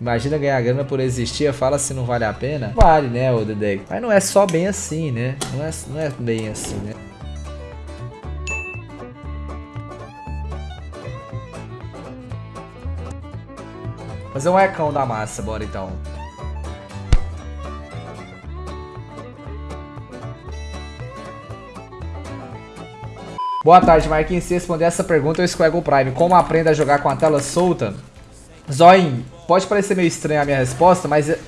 Imagina ganhar grana por existir, fala se não vale a pena. Vale, né, o Dedek? Mas não é só bem assim, né? Não é, não é bem assim, né? Fazer um ecão da massa, bora então. Boa tarde, Marquinhos. Se responder essa pergunta, eu escolho o Prime. Como aprenda a jogar com a tela solta? Zoin, pode parecer meio estranha a minha resposta, mas é,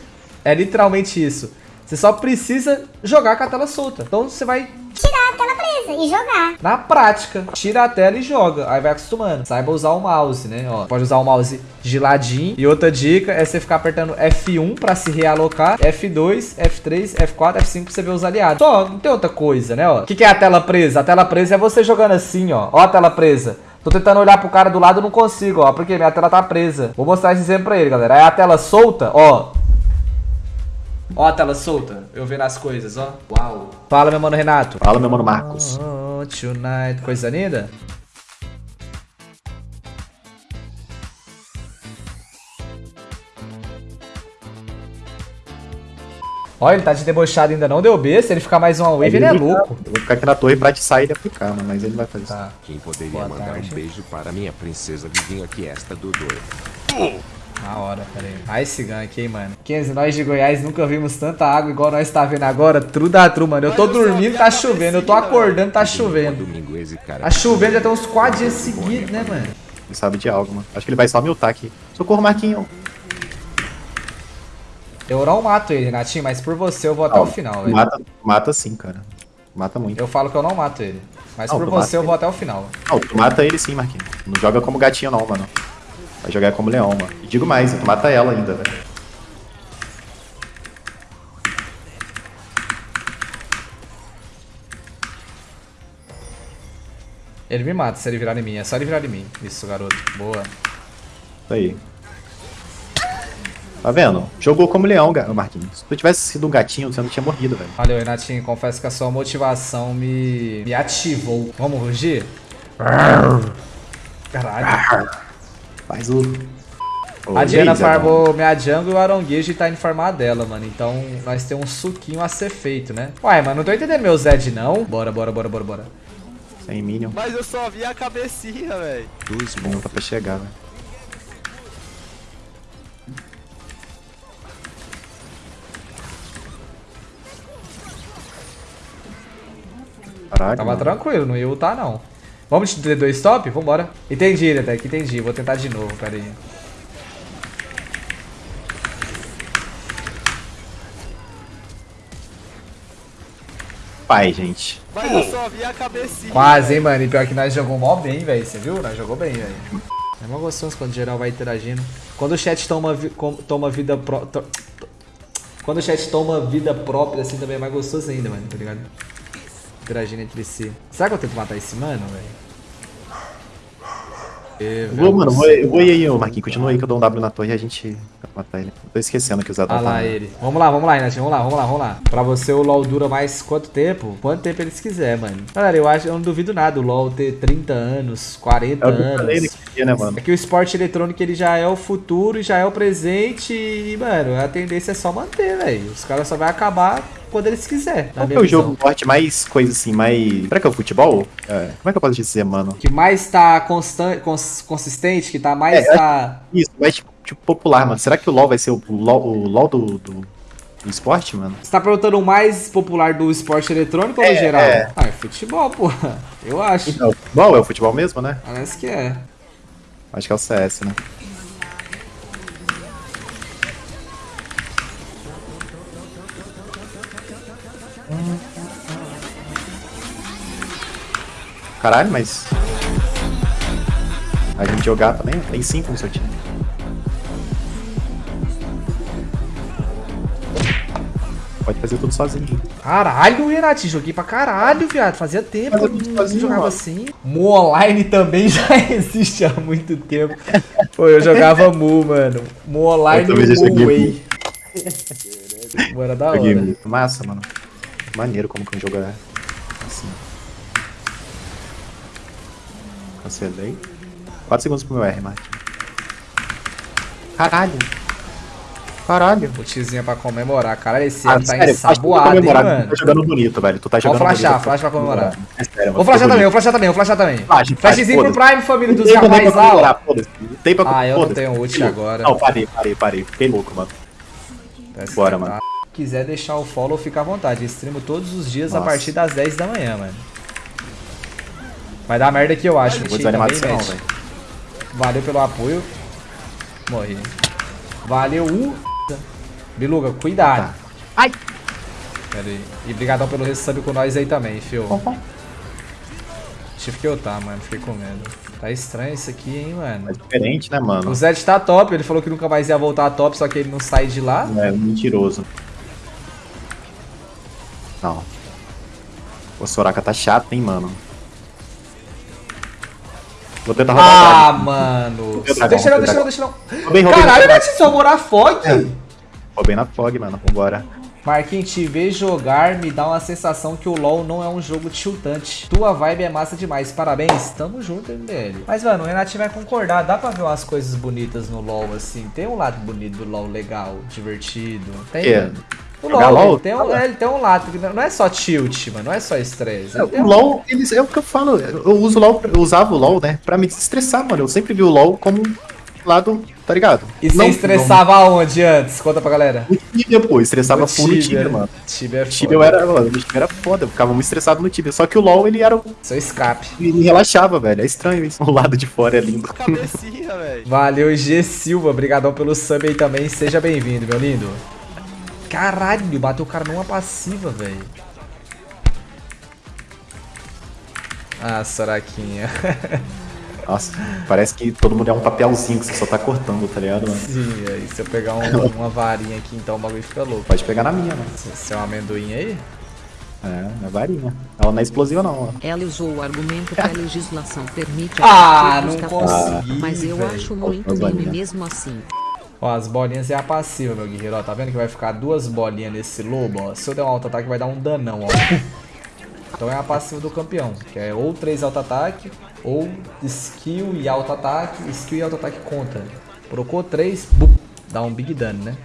é literalmente isso. Você só precisa jogar com a tela solta. Então você vai tirar a tela presa e jogar. Na prática, tira a tela e joga. Aí vai acostumando. Saiba usar o mouse, né? Ó, pode usar o mouse de ladinho. E outra dica é você ficar apertando F1 pra se realocar, F2, F3, F4, F5 pra você ver os aliados. Só, não tem outra coisa, né? Ó. O que, que é a tela presa? A tela presa é você jogando assim, ó. Ó a tela presa. Tô tentando olhar pro cara do lado e não consigo, ó. Porque minha tela tá presa. Vou mostrar esse exemplo pra ele, galera. Aí a tela solta, ó. Ó a tela solta, eu vendo as coisas, ó. Uau. Fala, meu mano Renato. Fala, meu mano Marcos. Oh, tonight. Coisa linda? Olha, ele tá de debochado ainda não deu B. Se ele ficar mais uma wave, ele é louco. Eu vou ficar aqui na torre pra te sair e aplicar, mano, mas ele vai fazer tá. isso. Quem poderia Boa mandar tarde. um beijo para minha princesa Vivinha que esta do doido. Na hora, peraí. Ah, esse gank, hein, mano. 15, nós de Goiás nunca vimos tanta água igual nós tá vendo agora. Tru da tru, mano. Eu tô dormindo, tá chovendo. Eu tô acordando, tá chovendo. Domingo esse cara. Tá chovendo já tem uns 4 dias seguidos, né, mano? Ele sabe de algo, mano. Acho que ele vai só miltar aqui. Socorro, Marquinho. Eu não mato ele, Renatinho, mas por você eu vou até o final, velho. Mata, mata sim, cara. Mata muito. Eu falo que eu não mato ele. Mas Não, por você eu vou até o final. Não, tu mata ele sim, Marquinho. Não joga como gatinho não, mano. Vai jogar como leão, mano. E digo mais, tu mata ela ainda, velho. Ele me mata se ele virar em mim. É só ele virar em mim. Isso, garoto. Boa. Isso aí. Tá vendo? Jogou como leão, Marquinhos. Se tu tivesse sido um gatinho, você não tinha morrido, velho. Valeu, Renatinho. Confesso que a sua motivação me, me ativou. Vamos rugir? Caralho. Faz o... A Diana farmou minha jungle e o Aronguejo tá indo farmar dela, mano. Então nós temos um suquinho a ser feito, né? Uai, mano, não tô entendendo meu Zed, não. Bora, bora, bora, bora, bora. Sem Minion. Mas eu só vi a cabecinha, velho. Dois Bom, tá pra chegar, velho. Caralho. Tava mano. tranquilo, não ia ultar, não. Vamos de D2 stop? Vambora. Entendi, Dedek, entendi. Vou tentar de novo, pera aí. Pai, gente. Mas eu só vi a cabecinha. Quase, hein, mano. E pior que nós jogamos mó bem, velho. Você viu? Nós jogou bem, velho. É mó gostoso quando o geral vai interagindo. Quando o chat toma, vi- toma vida pró... to- to- Quando o chat toma vida própria, assim, também é mais gostoso ainda, mano. Tá ligado? Interagindo entre si. Será que eu tento matar esse mano, velho? Eu Vou, mano, vou, aí, ô Marquinhos. Continua aí que eu dou um W na torre e a gente vai matar ele. Tô esquecendo que Zé Dom Ah lá tá- ele. Vamos lá, vamos lá, Inatinho. Vamos lá, vamos lá, vamos lá. Pra você o LoL dura mais quanto tempo? Quanto tempo eles quiser, mano. Galera, eu acho, eu não duvido nada o LoL ter 30 anos, 40 É que eu anos. naquele dia, né, mano? É que o esporte eletrônico ele já é o futuro já é o presente e, mano, a tendência é só manter, velho. Os caras só vai acabar quando eles quiserem. Qual é o jogo forte mais coisa assim, mais. Será que é o futebol? É. Como é que eu posso dizer, mano? que mais tá constante, cons- consistente, que tá mais É, tá Isso, mais tipo, tipo, popular, mano. Será que o LoL vai ser o LoL, o LoL do, do, do esporte, mano? Você tá perguntando o mais popular do esporte eletrônico ou no É, geral? é. Ah, é futebol, porra. Eu acho. O futebol é o futebol mesmo, né? Parece que é. Acho que é o CS, né? Caralho, mas. A gente jogar também? Tem cinco no seu time. Pode fazer tudo sozinho. Caralho, Renati, joguei pra caralho, viado. Fazia tempo que eu não sozinho, jogava mano. assim. Mu Online também já existe há muito tempo. Pô, eu jogava Mu, mano. Mu Online já e Mu Way. Bora da hora. Massa, mano. Maneiro como que um jogo é assim. Cancelei. 4 segundos pro meu R, Martin. Caralho. Caralho. Ultizinha pra comemorar. Cara, esse Ah, ano tá sério, ensaboado, hein, comemorar, Tu mano. tá jogando bonito, velho. Tu tá Vou jogando flashar, bonito. flash pra comemorar. É sério, Vou mano, flashar também, vou flashar também, vou flashar também. Flash, flash, Flashzinho pro. Prime, família dos Não tem pra rapazes lá, ó. comemorar, tem pra Ah, eu não tenho ult agora. Não, parei, parei, parei. Fiquei louco, mano. Parece Bora, que mano. tá. Se quiser deixar o follow, fica à vontade. Eu streamo todos os dias a Nossa. partir das 10 da manhã, mano. Vai dar merda aqui, eu acho. Não vou desanimar disso não, velho. Valeu pelo apoio. Morri. Valeu, uh. Biluga, cuidado. Tá. Ai. Pera aí. E brigadão pelo resub com nós aí também, fio. Tive que eu tá, mano. Fiquei com medo. Tá estranho isso aqui, hein, mano. É diferente, né, mano? O Zed tá top. Ele falou que nunca mais ia voltar a top, só que ele não sai de lá. É mentiroso. Não. O Soraka tá chato, hein, mano. Vou tentar roubar Ah, mano. Deixa não, deixa não, deixa não. Caralho, roubei. vai te salvar Fog. Roubei na Fog, mano. Vambora. Marquinhos, te ver jogar me dá uma sensação que o LoL não é um jogo tiltante. Tua vibe é massa demais, parabéns. Tamo junto, MBL. Mas, mano, o Renatinho vai concordar. Dá pra ver umas coisas bonitas no LoL, assim. Tem um lado bonito do LoL legal, divertido. Tem. É. O LoL, LoL? ele tem, um, é, ele tem um lado que não é só tilt, mano. Não é só estresse. tem O um- LoL, eles, é o que eu falo. Eu uso o LoL, eu usava o LoL, né? Pra me desestressar, mano. Eu sempre vi o LoL como um lado, tá ligado? E você Não- estressava aonde antes? Conta pra galera. No Tibia, pô. Estressava full no Tibia, mano. Tibia é O Tibia eu era, mano, o Tibia era foda. Eu ficava muito estressado no Tibia. Só que o LoL, ele era. o- Seu escape. Ele relaxava, velho. É estranho isso. O lado de fora é lindo. Cabecinha, velho. Valeu, G Silva. Obrigadão pelo sub aí também. Seja bem-vindo, meu lindo. Caralho, bateu o cara numa passiva, velho. Ah, Soraquinha. Nossa, parece que todo mundo é um papelzinho que você só tá cortando, tá ligado, mano? Sim, aí se eu pegar um- uma varinha aqui, então o bagulho fica louco. Pode pegar na minha, mano. Esse é um amendoim aí? É, é varinha. Ela não é explosiva, não, ó. Ela usou o argumento que a legislação permite Ah, a não consegui, mas eu velho. acho muito meme mesmo assim. Ó, as bolinhas é a passiva, meu guerreiro. Ó, tá vendo que vai ficar duas bolinhas nesse lobo, ó. Se eu der um auto-ataque, vai dar um danão, ó. Então é a passiva do campeão, que é ou 3 auto-ataque, ou skill e auto-ataque, skill e auto-ataque conta. Procou 3, dá um big dano, né?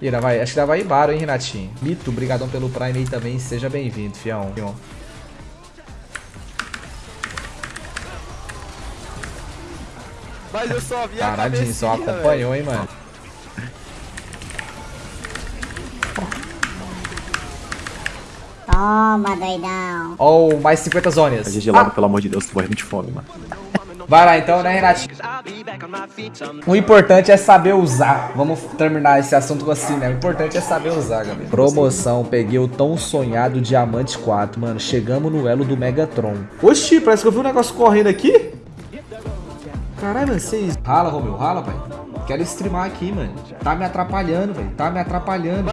Ainda vai, acho que ainda vai Ibaro, hein, Renatinho? Mito, brigadão pelo Prime aí também, seja bem-vindo, fião. Mas eu só vi a Caralho, cabecinha, só acompanhou, hein, mano. Toma, doidão. Ó, o mais 50 zonas. Fazer gelado, pelo amor de Deus, tô morrendo de fome, mano. Vai lá então, né, Renatinho? O importante é saber usar. Vamos terminar esse assunto assim, né? O importante é saber usar, galera. Promoção, peguei o tão sonhado Diamante 4, mano. Chegamos no elo do Megatron. Oxi, parece que eu vi um negócio correndo aqui. Caralho, mano, vocês... Rala, Romeu, rala, pai. Quero streamar aqui, mano. Tá me atrapalhando, velho. Tá me atrapalhando.